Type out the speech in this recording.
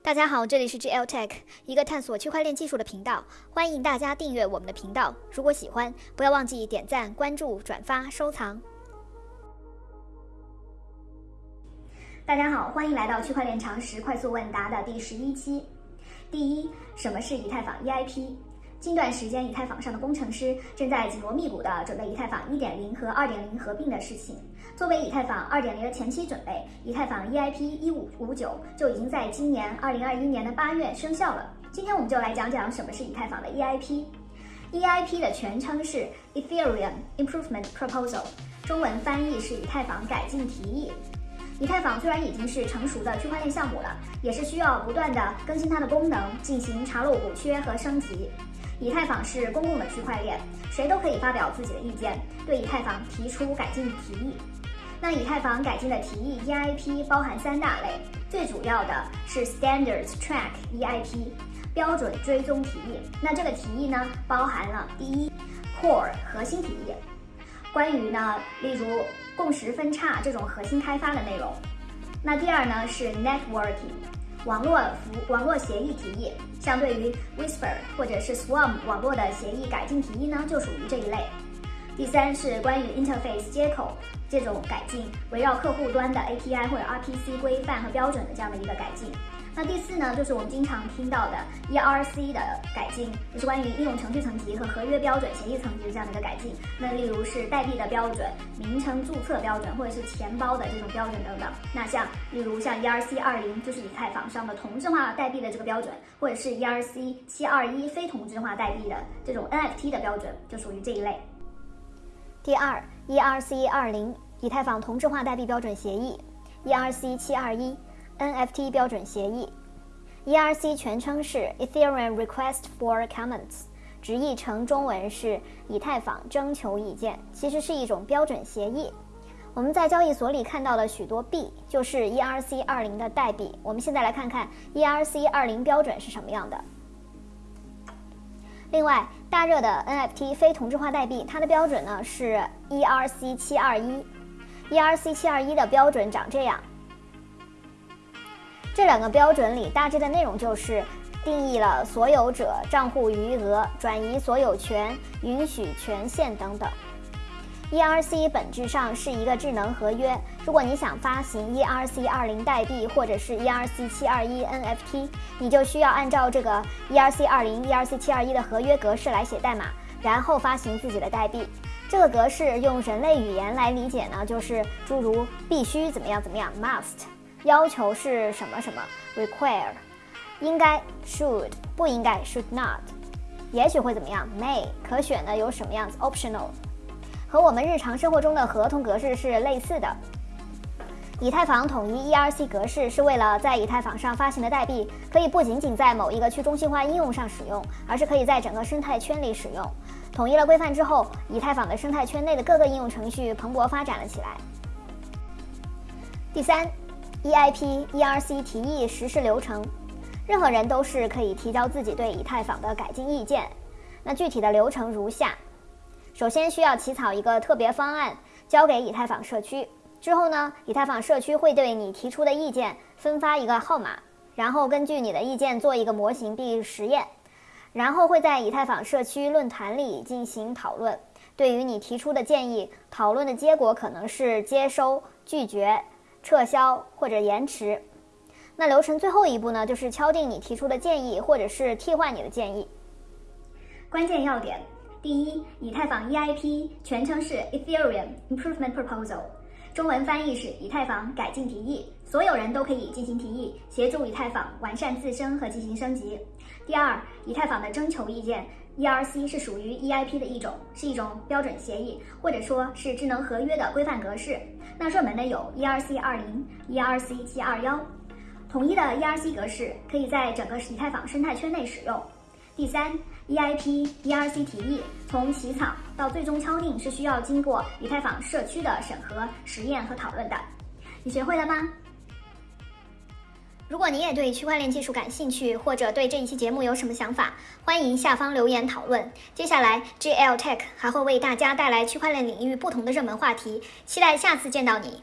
大家好，这里是 GL Tech，一个探索区块链技术的频道。欢迎大家订阅我们的频道。如果喜欢，不要忘记点赞、关注、转发、收藏。大家好，欢迎来到区块链常识快速问答的第十一期。第一，什么是以太坊 EIP？近段时间，以太坊上的工程师正在紧锣密鼓地准备以太坊1.0和2.0合并的事情。作为以太坊2.0的前期准备，以太坊 EIP 1559就已经在今年2021年的八月生效了。今天我们就来讲讲什么是以太坊的 EIP。EIP 的全称是 Ethereum Improvement Proposal，中文翻译是以太坊改进提议。以太坊虽然已经是成熟的区块链项目了，也是需要不断的更新它的功能，进行查漏补缺和升级。以太坊是公共的区块链，谁都可以发表自己的意见，对以太坊提出改进提议。那以太坊改进的提议 EIP 包含三大类，最主要的是 Standards Track EIP 标准追踪提议。那这个提议呢，包含了第一 Core 核心提议，关于呢，例如共识分叉这种核心开发的内容。那第二呢是 Networking。网络服网络协议提议，相对于 Whisper 或者是 Swarm 网络的协议改进提议呢，就属于这一类。第三是关于 Interface 接口这种改进，围绕客户端的 API 或者 RPC 规范和标准的这样的一个改进。那第四呢，就是我们经常听到的 ERC 的改进，就是关于应用程序层级和合约标准协议层级的这样的一个改进。那例如是代币的标准、名称注册标准，或者是钱包的这种标准等等。那像例如像 ERC 二零，就是以太坊上的同质化代币的这个标准，或者是 ERC 七二一非同质化代币的这种 NFT 的标准，就属于这一类。第二，ERC 二零以太坊同质化代币标准协议，ERC 七二一。NFT 标准协议，ERC 全称是 Ethereum Request for Comments，直译成中文是以太坊征求意见，其实是一种标准协议。我们在交易所里看到的许多币就是 ERC 二零的代币。我们现在来看看 ERC 二零标准是什么样的。另外，大热的 NFT 非同质化代币，它的标准呢是 ERC 七二一，ERC 七二一的标准长这样。这两个标准里大致的内容就是定义了所有者账户余额、转移所有权、允许权限等等。ERC 本质上是一个智能合约。如果你想发行 ERC 二零代币或者是 ERC 七二一 NFT，你就需要按照这个 ERC 二零、ERC 七二一的合约格式来写代码，然后发行自己的代币。这个格式用人类语言来理解呢，就是诸如必须怎么样怎么样，must。要求是什么什么？require，应该 should，不应该 should not，也许会怎么样？may，可选的有什么样子？optional，和我们日常生活中的合同格式是类似的。以太坊统一 ERC 格式是为了在以太坊上发行的代币可以不仅仅在某一个去中心化应用上使用，而是可以在整个生态圈里使用。统一了规范之后，以太坊的生态圈内的各个应用程序蓬勃发展了起来。第三。EIP ERC 提议实施流程，任何人都是可以提交自己对以太坊的改进意见。那具体的流程如下：首先需要起草一个特别方案，交给以太坊社区。之后呢，以太坊社区会对你提出的意见分发一个号码，然后根据你的意见做一个模型并实验，然后会在以太坊社区论坛里进行讨论。对于你提出的建议，讨论的结果可能是接收、拒绝。撤销或者延迟，那流程最后一步呢，就是敲定你提出的建议，或者是替换你的建议。关键要点：第一，以太坊 EIP 全称是 Ethereum Improvement Proposal，中文翻译是以太坊改进提议，所有人都可以进行提议，协助以太坊完善自身和进行升级。第二，以太坊的征求意见。ERC 是属于 EIP 的一种，是一种标准协议，或者说是智能合约的规范格式。那热门的有 ERC 二零、ERC 七二幺，统一的 ERC 格式可以在整个以太坊生态圈内使用。第三，EIP ERC 提议从起草到最终敲定是需要经过以太坊社区的审核、实验和讨论的。你学会了吗？如果你也对区块链技术感兴趣，或者对这一期节目有什么想法，欢迎下方留言讨论。接下来，GL Tech 还会为大家带来区块链领域不同的热门话题，期待下次见到你。